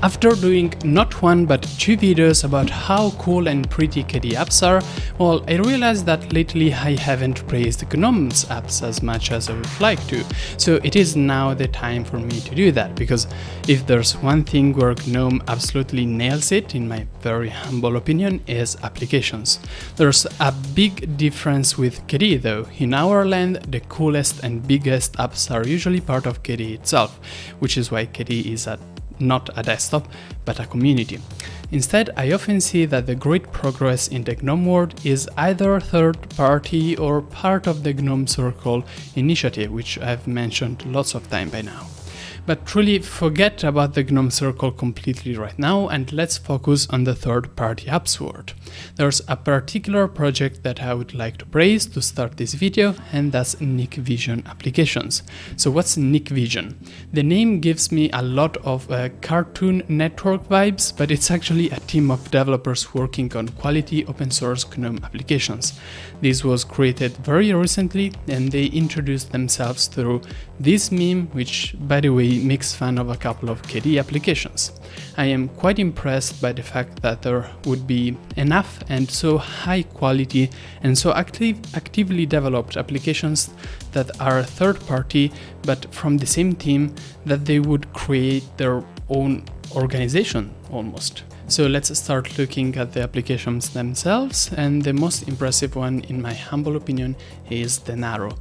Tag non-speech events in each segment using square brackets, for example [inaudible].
After doing not one but two videos about how cool and pretty KDE apps are, well, I realized that lately I haven't praised GNOME's apps as much as I would like to, so it is now the time for me to do that, because if there's one thing where GNOME absolutely nails it, in my very humble opinion, is applications. There's a big difference with KDE though. In our land, the coolest and biggest apps are usually part of KDE itself, which is why KDE is at not a desktop, but a community. Instead, I often see that the great progress in the GNOME world is either third party or part of the GNOME Circle initiative, which I've mentioned lots of time by now. But truly forget about the GNOME Circle completely right now and let's focus on the third-party apps world. There's a particular project that I would like to praise to start this video and that's NickVision Applications. So what's NickVision? The name gives me a lot of uh, Cartoon Network vibes, but it's actually a team of developers working on quality open source GNOME applications. This was created very recently and they introduced themselves through this meme, which by the way makes fun of a couple of KDE applications. I am quite impressed by the fact that there would be enough and so high quality and so active, actively developed applications that are third party but from the same team that they would create their own organization almost. So let's start looking at the applications themselves and the most impressive one in my humble opinion is Denaro.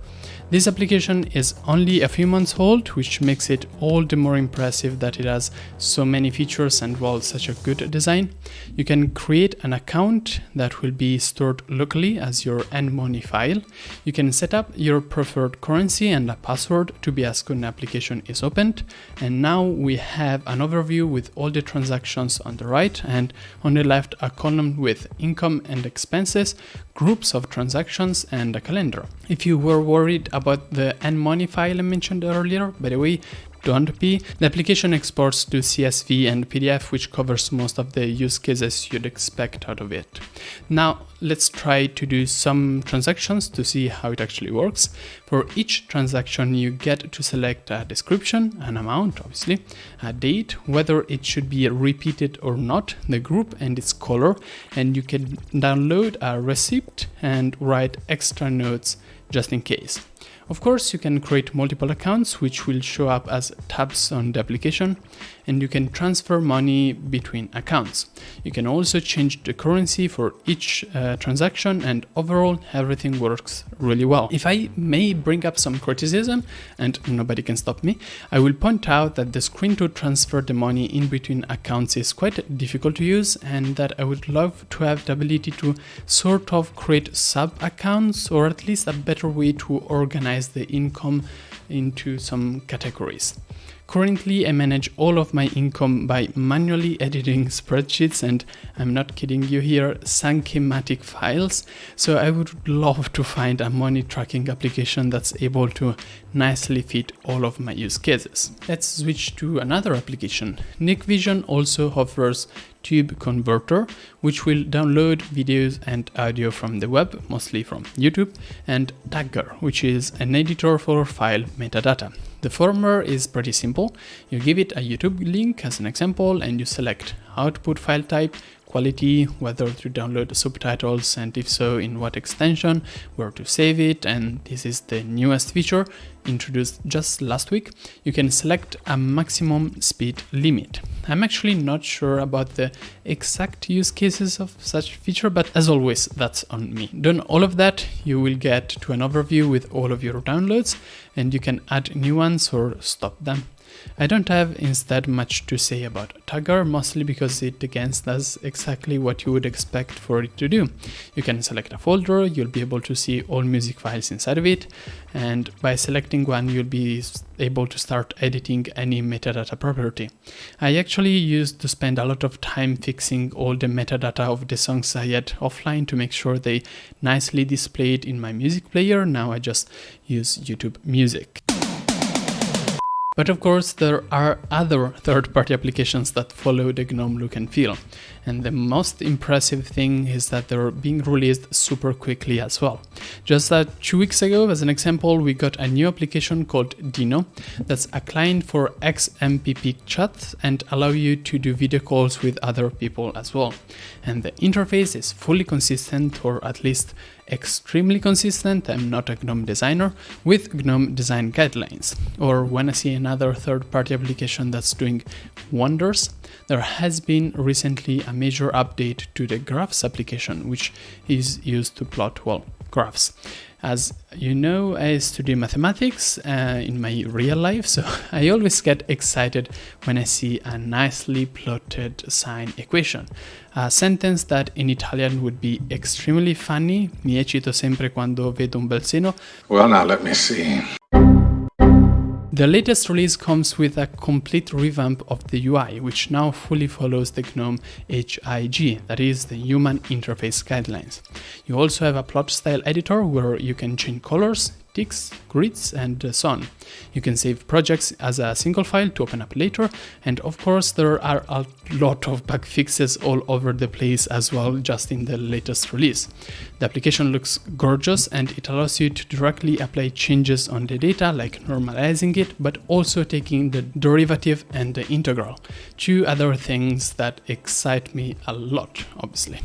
This application is only a few months old, which makes it all the more impressive that it has so many features and well such a good design. You can create an account that will be stored locally as your nmoney file. You can set up your preferred currency and a password to be asked when an application is opened. And now we have an overview with all the transactions on the right and on the left a column with income and expenses, groups of transactions and a calendar. If you were worried about the nmoney file I mentioned earlier, by the way, don't be. The application exports to CSV and PDF, which covers most of the use cases you'd expect out of it. Now, let's try to do some transactions to see how it actually works. For each transaction, you get to select a description, an amount, obviously, a date, whether it should be repeated or not, the group and its color, and you can download a receipt and write extra notes just in case. Of course, you can create multiple accounts which will show up as tabs on the application and you can transfer money between accounts. You can also change the currency for each uh, transaction and overall everything works really well. If I may bring up some criticism and nobody can stop me, I will point out that the screen to transfer the money in between accounts is quite difficult to use and that I would love to have the ability to sort of create sub accounts or at least a better way to organize organize the income into some categories. Currently, I manage all of my income by manually editing spreadsheets and I'm not kidding you here, SankeyMATIC files. So I would love to find a money tracking application that's able to nicely fit all of my use cases. Let's switch to another application. NickVision also offers Tube Converter, which will download videos and audio from the web, mostly from YouTube, and Tagger, which is an editor for file metadata. The former is pretty simple. You give it a YouTube link as an example and you select output file type, quality, whether to download the subtitles and if so in what extension, where to save it and this is the newest feature introduced just last week. You can select a maximum speed limit. I'm actually not sure about the exact use cases of such feature, but as always, that's on me. Done all of that, you will get to an overview with all of your downloads and you can add new ones or stop them. I don't have instead much to say about Tagger, mostly because it again does exactly what you would expect for it to do. You can select a folder, you'll be able to see all music files inside of it, and by selecting one you'll be able to start editing any metadata property. I actually used to spend a lot of time fixing all the metadata of the songs I had offline to make sure they nicely displayed in my music player, now I just use YouTube Music. But of course, there are other third-party applications that follow the GNOME look and feel. And the most impressive thing is that they're being released super quickly as well. Just that two weeks ago, as an example, we got a new application called Dino that's a client for XMPP chat and allow you to do video calls with other people as well. And the interface is fully consistent or at least extremely consistent, I'm not a GNOME designer, with GNOME design guidelines. Or when I see another third-party application that's doing wonders, there has been recently a major update to the graphs application, which is used to plot, well, graphs. As you know, I study mathematics uh, in my real life, so [laughs] I always get excited when I see a nicely plotted sine equation. A sentence that in Italian would be extremely funny, mi eccito sempre quando vedo un bel seno. Well, now let me see. The latest release comes with a complete revamp of the UI, which now fully follows the GNOME HIG, that is, the Human Interface Guidelines. You also have a plot style editor where you can change colors, grids, and uh, so on. You can save projects as a single file to open up later, and of course there are a lot of bug fixes all over the place as well just in the latest release. The application looks gorgeous and it allows you to directly apply changes on the data like normalizing it, but also taking the derivative and the integral, two other things that excite me a lot, obviously.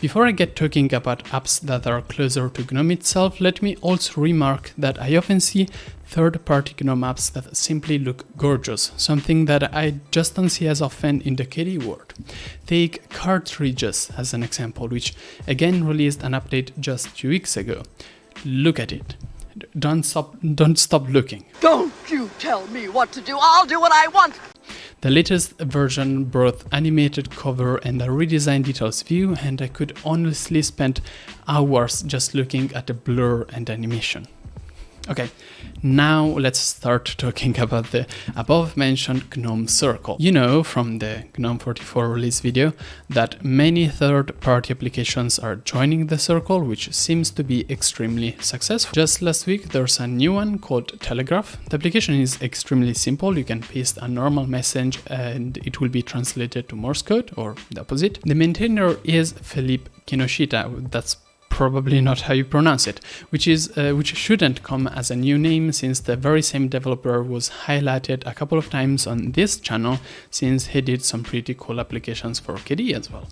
Before I get talking about apps that are closer to GNOME itself, let me also remark that I often see third-party GNOME apps that simply look gorgeous, something that I just don't see as often in the KDE world. Take Cartridges as an example, which again released an update just two weeks ago. Look at it. Don't stop, don't stop looking. Don't you tell me what to do, I'll do what I want! The latest version brought animated cover and a redesigned details view and I could honestly spend hours just looking at the blur and animation. Okay, now let's start talking about the above mentioned GNOME Circle. You know from the GNOME 44 release video that many third-party applications are joining the Circle, which seems to be extremely successful. Just last week there's a new one called Telegraph. The application is extremely simple. You can paste a normal message and it will be translated to Morse code or the opposite. The maintainer is Felipe Kinoshita. That's probably not how you pronounce it, which is uh, which shouldn't come as a new name since the very same developer was highlighted a couple of times on this channel since he did some pretty cool applications for KDE as well.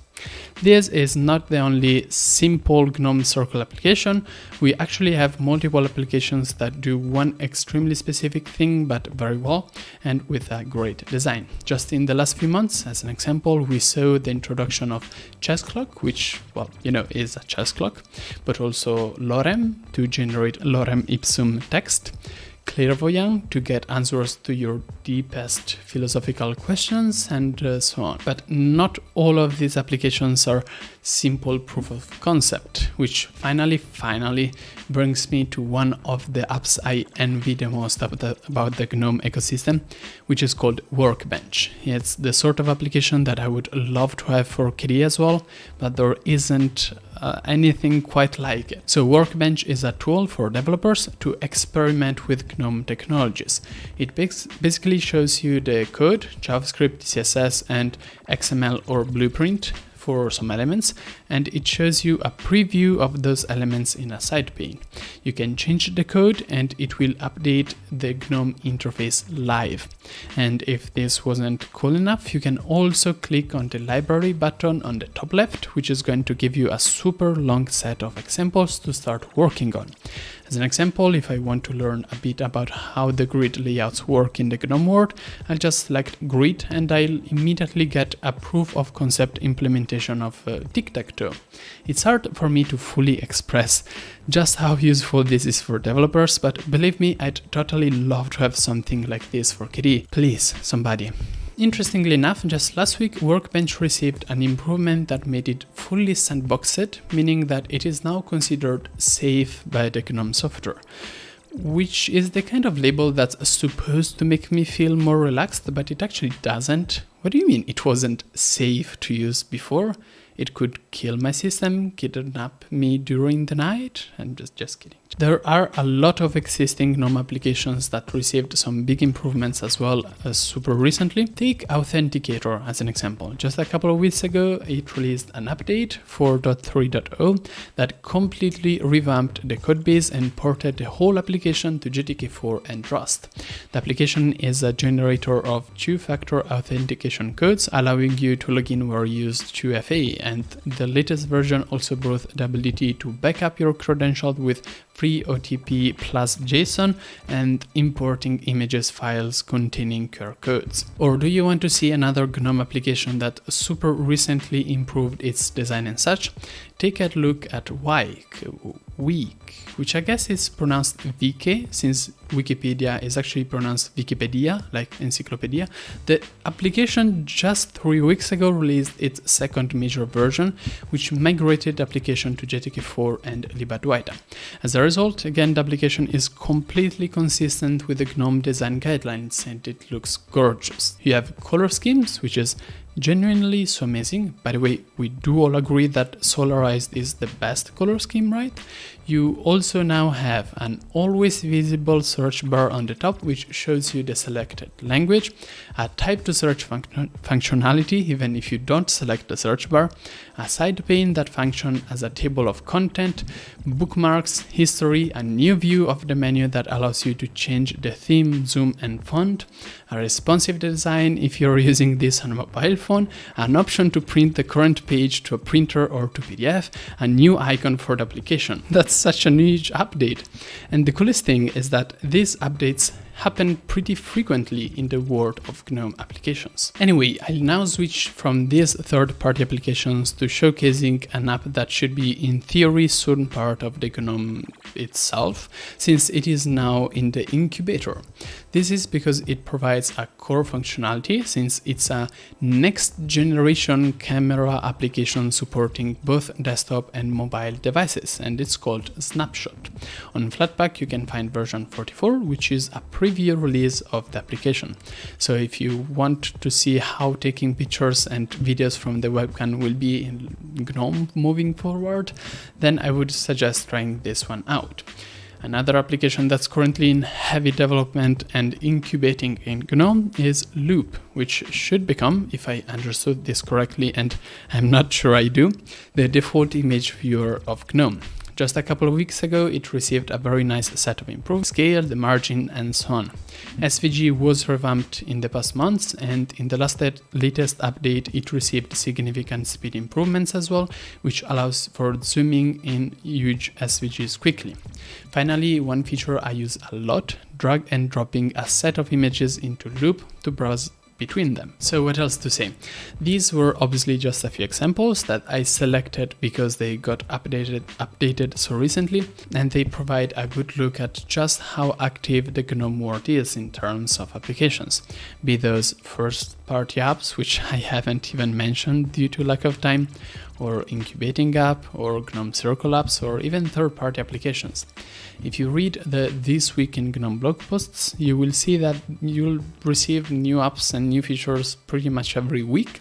This is not the only simple GNOME Circle application. We actually have multiple applications that do one extremely specific thing but very well and with a great design. Just in the last few months, as an example, we saw the introduction of Chess Clock, which, well, you know, is a chess clock, but also Lorem to generate Lorem Ipsum text, clairvoyant to get answers to your deepest philosophical questions and uh, so on. But not all of these applications are simple proof of concept, which finally, finally brings me to one of the apps I envy the most about the, about the GNOME ecosystem, which is called Workbench. It's the sort of application that I would love to have for KDE as well, but there isn't uh, anything quite like it. So Workbench is a tool for developers to experiment with GNOME technologies. It basically shows you the code, JavaScript, CSS, and XML or Blueprint for some elements and it shows you a preview of those elements in a side pane. You can change the code and it will update the GNOME interface live. And if this wasn't cool enough, you can also click on the library button on the top left, which is going to give you a super long set of examples to start working on. As an example, if I want to learn a bit about how the grid layouts work in the GNOME world, I'll just select grid and I'll immediately get a proof of concept implementation of uh, tic-tac-toe. It's hard for me to fully express just how useful this is for developers, but believe me, I'd totally love to have something like this for KDE. Please, somebody. Interestingly enough, just last week Workbench received an improvement that made it fully sandboxed, meaning that it is now considered safe by the GNOME software which is the kind of label that's supposed to make me feel more relaxed, but it actually doesn't. What do you mean it wasn't safe to use before? It could kill my system, kidnap me during the night. I'm just, just kidding. There are a lot of existing GNOME applications that received some big improvements as well as super recently. Take Authenticator as an example. Just a couple of weeks ago, it released an update 4.3.0 that completely revamped the codebase and ported the whole application to GTK4 and Rust. The application is a generator of two-factor authentication codes, allowing you to log in where you use 2FA, and the latest version also brought the ability to backup your credentials with free OTP plus JSON and importing images files containing QR codes. Or do you want to see another GNOME application that super recently improved its design and such? Take a look at Wike, Week, which I guess is pronounced VK since Wikipedia is actually pronounced Wikipedia, like encyclopedia. The application just three weeks ago released its second major version, which migrated the application to GTK4 and libadwaita. As a result, again, the application is completely consistent with the GNOME design guidelines and it looks gorgeous. You have color schemes, which is genuinely so amazing. By the way, we do all agree that Solarized is the best color scheme, right? You also now have an always visible search bar on the top which shows you the selected language, a type to search func functionality even if you don't select the search bar, a side pane that functions as a table of content, bookmarks, history, a new view of the menu that allows you to change the theme, zoom and font, a responsive design if you're [laughs] using this on a mobile phone, an option to print the current page to a printer or to PDF, a new icon for the application. [laughs] That's such a huge update. And the coolest thing is that these updates happen pretty frequently in the world of GNOME applications. Anyway, I'll now switch from these third-party applications to showcasing an app that should be in theory soon part of the GNOME itself, since it is now in the incubator. This is because it provides a core functionality since it's a next generation camera application supporting both desktop and mobile devices and it's called Snapshot. On Flatpak you can find version 44 which is a preview release of the application. So if you want to see how taking pictures and videos from the webcam will be in GNOME moving forward, then I would suggest trying this one out. Another application that's currently in heavy development and incubating in GNOME is Loupe, which should become, if I understood this correctly, and I'm not sure I do, the default image viewer of GNOME. Just a couple of weeks ago, it received a very nice set of improved scale, the margin, and so on. SVG was revamped in the past months, and in the last latest update, it received significant speed improvements as well, which allows for zooming in huge SVGs quickly. Finally, one feature I use a lot, drag and dropping a set of images into Loupe to browse between them. So what else to say? These were obviously just a few examples that I selected because they got updated updated so recently and they provide a good look at just how active the GNOME world is in terms of applications, be those first party apps which I haven't even mentioned due to lack of time or incubating app or GNOME Circle apps or even third-party applications. If you read the This Week in GNOME blog posts, you will see that you'll receive new apps and new features pretty much every week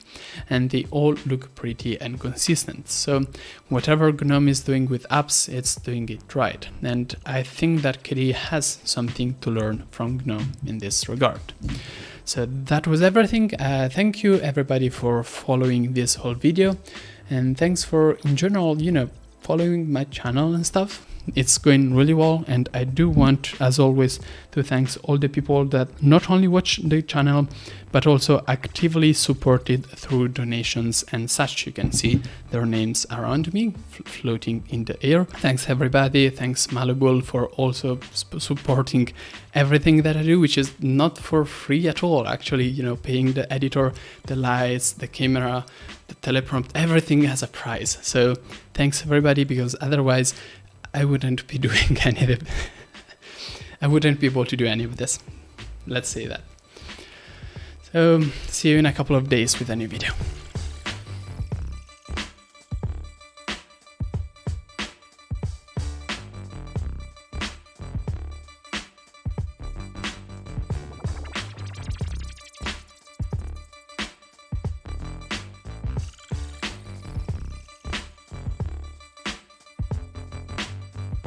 and they all look pretty and consistent. So whatever GNOME is doing with apps, it's doing it right. And I think that KDE has something to learn from GNOME in this regard. So that was everything. Uh, thank you everybody for following this whole video and thanks for in general you know following my channel and stuff it's going really well and I do want as always to thanks all the people that not only watch the channel but also actively supported through donations and such you can see their names around me floating in the air. Thanks everybody. Thanks Malleable for also supporting everything that I do which is not for free at all actually you know paying the editor the lights the camera the teleprompt everything has a price. So thanks everybody because otherwise I wouldn't be [laughs] doing any of it. I wouldn't be able to do any of this. Let's say that. So, see you in a couple of days with a new video.